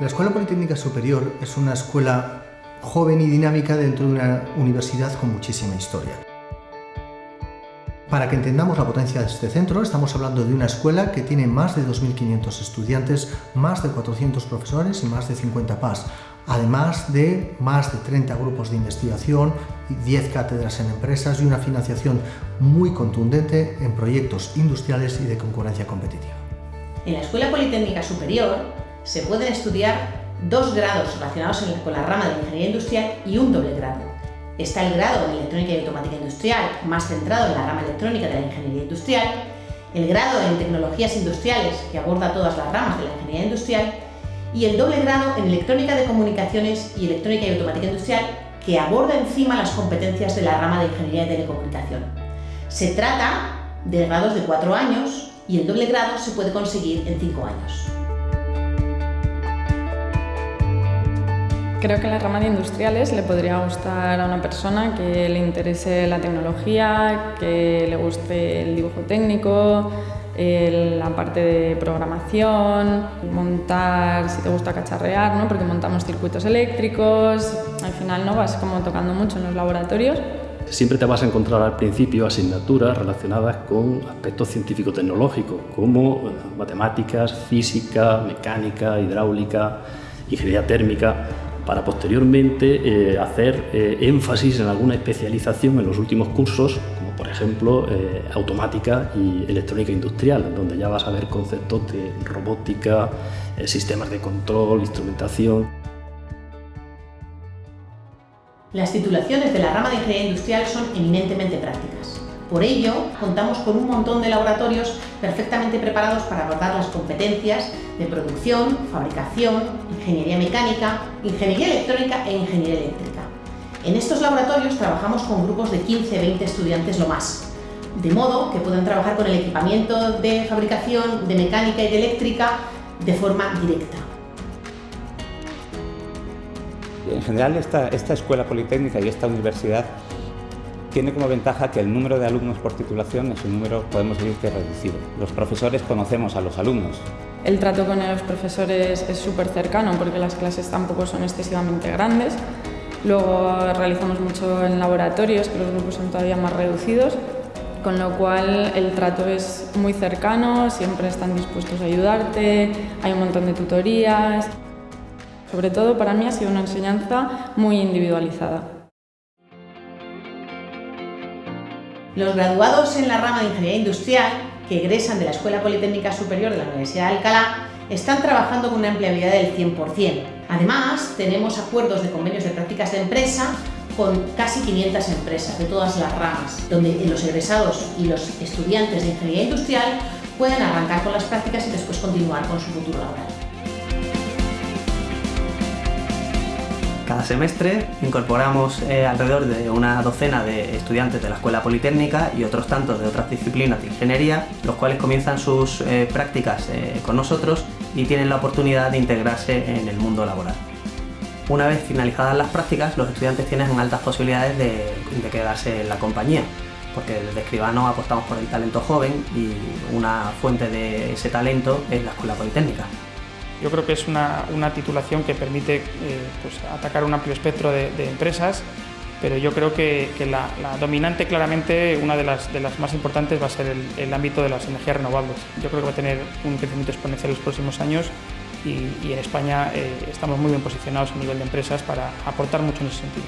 La Escuela Politécnica Superior es una escuela joven y dinámica dentro de una universidad con muchísima historia. Para que entendamos la potencia de este centro, estamos hablando de una escuela que tiene más de 2.500 estudiantes, más de 400 profesores y más de 50 PAS, además de más de 30 grupos de investigación, 10 cátedras en empresas y una financiación muy contundente en proyectos industriales y de concurrencia competitiva. En la Escuela Politécnica Superior se pueden estudiar dos grados relacionados con la rama de ingeniería industrial y un doble grado. Está el grado de electrónica y automática industrial, más centrado en la rama electrónica de la ingeniería industrial, el grado en tecnologías industriales, que aborda todas las ramas de la ingeniería industrial, y el doble grado en electrónica de comunicaciones y electrónica y automática industrial, que aborda encima las competencias de la rama de ingeniería de telecomunicación. Se trata de grados de cuatro años y el doble grado se puede conseguir en cinco años. Creo que la rama de industriales le podría gustar a una persona que le interese la tecnología, que le guste el dibujo técnico, la parte de programación, montar, si te gusta cacharrear, ¿no? porque montamos circuitos eléctricos, al final no vas como tocando mucho en los laboratorios. Siempre te vas a encontrar al principio asignaturas relacionadas con aspectos científico-tecnológicos, como matemáticas, física, mecánica, hidráulica, ingeniería térmica para posteriormente eh, hacer eh, énfasis en alguna especialización en los últimos cursos, como por ejemplo eh, automática y electrónica industrial, donde ya vas a ver conceptos de robótica, sistemas de control, instrumentación. Las titulaciones de la rama de ingeniería industrial son eminentemente prácticas. Por ello, contamos con un montón de laboratorios perfectamente preparados para abordar las competencias de producción, fabricación, ingeniería mecánica, ingeniería electrónica e ingeniería eléctrica. En estos laboratorios trabajamos con grupos de 15-20 estudiantes lo más, de modo que puedan trabajar con el equipamiento de fabricación, de mecánica y de eléctrica de forma directa. En general, esta, esta escuela politécnica y esta universidad tiene como ventaja que el número de alumnos por titulación es un número, podemos decir, que reducido. Los profesores conocemos a los alumnos. El trato con los profesores es súper cercano porque las clases tampoco son excesivamente grandes. Luego realizamos mucho en laboratorios, que los grupos son todavía más reducidos, con lo cual el trato es muy cercano, siempre están dispuestos a ayudarte, hay un montón de tutorías. Sobre todo para mí ha sido una enseñanza muy individualizada. Los graduados en la rama de Ingeniería Industrial, que egresan de la Escuela Politécnica Superior de la Universidad de Alcalá, están trabajando con una empleabilidad del 100%. Además, tenemos acuerdos de convenios de prácticas de empresa con casi 500 empresas de todas las ramas, donde los egresados y los estudiantes de Ingeniería Industrial pueden arrancar con las prácticas y después continuar con su futuro laboral. Cada semestre incorporamos eh, alrededor de una docena de estudiantes de la Escuela Politécnica y otros tantos de otras disciplinas de ingeniería, los cuales comienzan sus eh, prácticas eh, con nosotros y tienen la oportunidad de integrarse en el mundo laboral. Una vez finalizadas las prácticas, los estudiantes tienen altas posibilidades de, quedarse en la compañía, porque desde escribano apostamos por el talento joven y una fuente de ese talento es la Escuela Politécnica. Yo creo que es una, titulación que permite eh, pues, atacar un amplio espectro de, empresas, pero yo creo que, la, dominante claramente, una de las, de las más importantes va a ser el, ámbito de las energías renovables. Yo creo que va a tener un crecimiento exponencial en los próximos años y, en España eh, estamos muy bien posicionados a nivel de empresas para aportar mucho en ese sentido.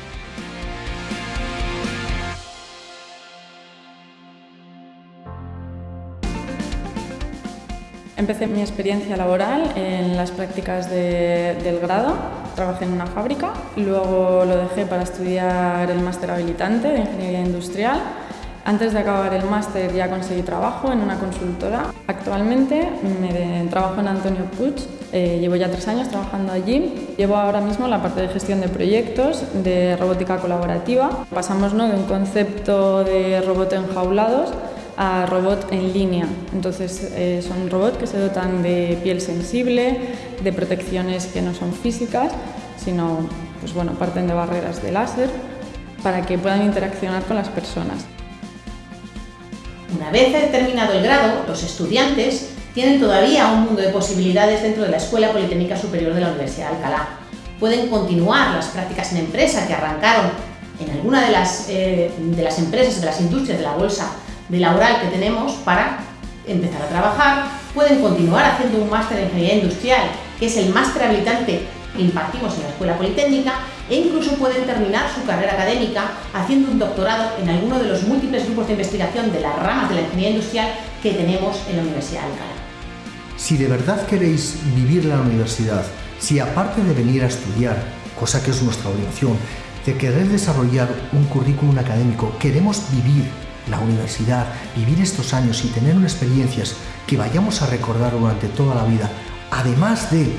Empecé mi experiencia laboral en las prácticas del grado. Trabajé en una fábrica, luego lo dejé para estudiar el máster habilitante de Ingeniería Industrial. Antes de acabar el máster ya conseguí trabajo en una consultora. Actualmente me trabajo en Antonio Puig, eh, llevo ya tres años trabajando allí. Llevo ahora mismo la parte de gestión de proyectos de robótica colaborativa. Pasamos ¿no? de un concepto de robot enjaulados a robot en línea. Entonces eh, son robots que se dotan de piel sensible, de protecciones que no son físicas, sino pues bueno, parten de barreras de láser para que puedan interaccionar con las personas. Una vez terminado el grado, los estudiantes tienen todavía un mundo de posibilidades dentro de la Escuela Politécnica Superior de la Universidad de Alcalá. Pueden continuar las prácticas en empresa que arrancaron en alguna de las, eh, de las empresas, de las industrias de la bolsa de laboral que tenemos para empezar a trabajar, pueden continuar haciendo un máster en ingeniería industrial, que es el máster habilitante que impartimos en la Escuela Politécnica, e incluso pueden terminar su carrera académica haciendo un doctorado en alguno de los múltiples grupos de investigación de las ramas de la ingeniería industrial que tenemos en la Universidad de Alcalá. Si de verdad queréis vivir la universidad, si aparte de venir a estudiar, cosa que es nuestra obligación, de querer desarrollar un currículum académico, queremos vivir la universidad, vivir estos años y tener unas experiencias que vayamos a recordar durante toda la vida, además de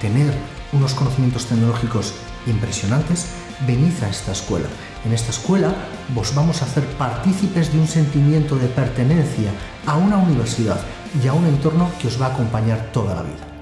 tener unos conocimientos tecnológicos impresionantes, venid a esta escuela. En esta escuela vos vamos a hacer partícipes de un sentimiento de pertenencia a una universidad y a un entorno que os va a acompañar toda la vida.